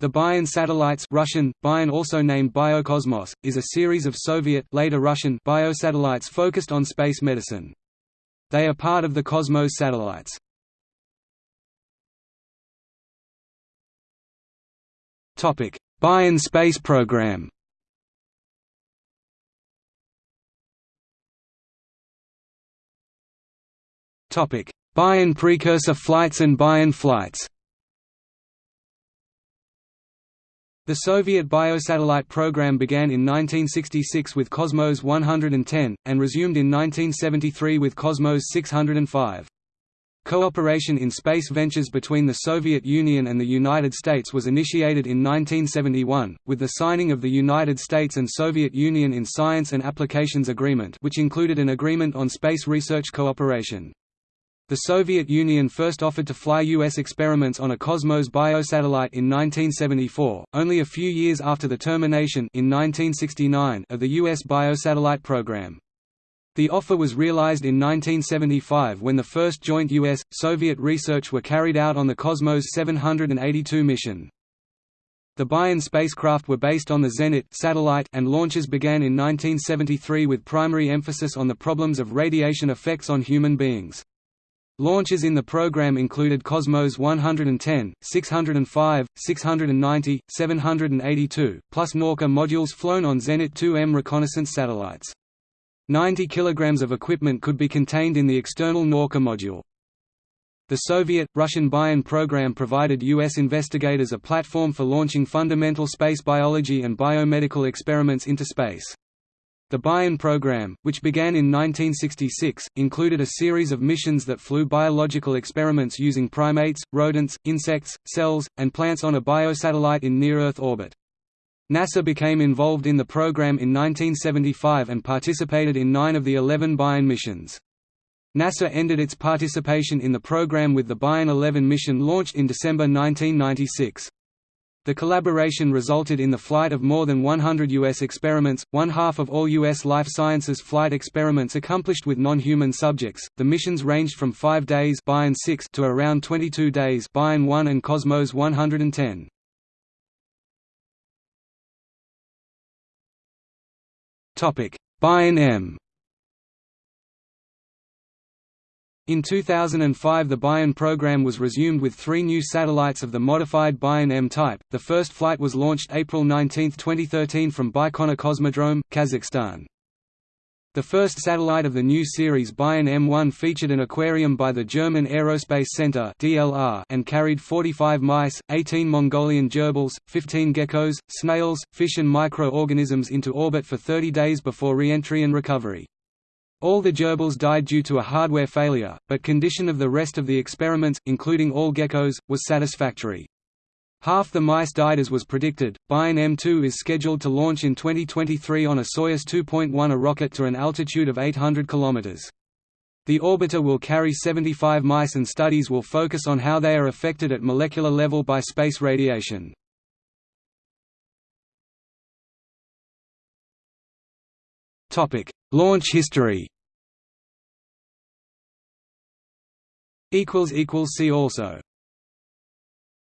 The Bion satellites Russian, Bion also named Biokosmos, is a series of Soviet later Russian biosatellites focused on space medicine. They are part of the Cosmos satellites. Bion space program Bion precursor flights and Bion flights The Soviet biosatellite program began in 1966 with Cosmos 110, and resumed in 1973 with Cosmos 605. Cooperation in space ventures between the Soviet Union and the United States was initiated in 1971, with the signing of the United States and Soviet Union in Science and Applications Agreement which included an agreement on space research cooperation. The Soviet Union first offered to fly U.S. experiments on a Cosmos biosatellite in 1974, only a few years after the termination in 1969 of the U.S. biosatellite program. The offer was realized in 1975 when the first joint U.S.-Soviet research were carried out on the Cosmos 782 mission. The Bion spacecraft were based on the Zenit satellite and launches began in 1973 with primary emphasis on the problems of radiation effects on human beings. Launches in the program included Cosmos 110, 605, 690, 782, plus Nauka modules flown on Zenit 2M reconnaissance satellites. 90 kg of equipment could be contained in the external Nauka module. The Soviet, Russian Bion program provided U.S. investigators a platform for launching fundamental space biology and biomedical experiments into space. The Bion program, which began in 1966, included a series of missions that flew biological experiments using primates, rodents, insects, cells, and plants on a biosatellite in near-Earth orbit. NASA became involved in the program in 1975 and participated in nine of the 11 Bion missions. NASA ended its participation in the program with the Bion 11 mission launched in December 1996. The collaboration resulted in the flight of more than 100 U.S. experiments, one half of all U.S. life sciences flight experiments accomplished with non-human subjects. The missions ranged from five days Bion 6 to around 22 days Bion 1 and Cosmos 110. Topic: Bion M. In 2005 the Bion program was resumed with three new satellites of the modified Bion M type. The first flight was launched April 19, 2013 from Baikonur Cosmodrome, Kazakhstan. The first satellite of the new series Bion M1 featured an aquarium by the German Aerospace Center and carried 45 mice, 18 Mongolian gerbils, 15 geckos, snails, fish and microorganisms into orbit for 30 days before re-entry and recovery. All the gerbils died due to a hardware failure, but condition of the rest of the experiments, including all geckos, was satisfactory. Half the mice died as was predicted. Bion M2 is scheduled to launch in 2023 on a Soyuz 2.1 a rocket to an altitude of 800 km. The orbiter will carry 75 mice and studies will focus on how they are affected at molecular level by space radiation. Launch history. See also.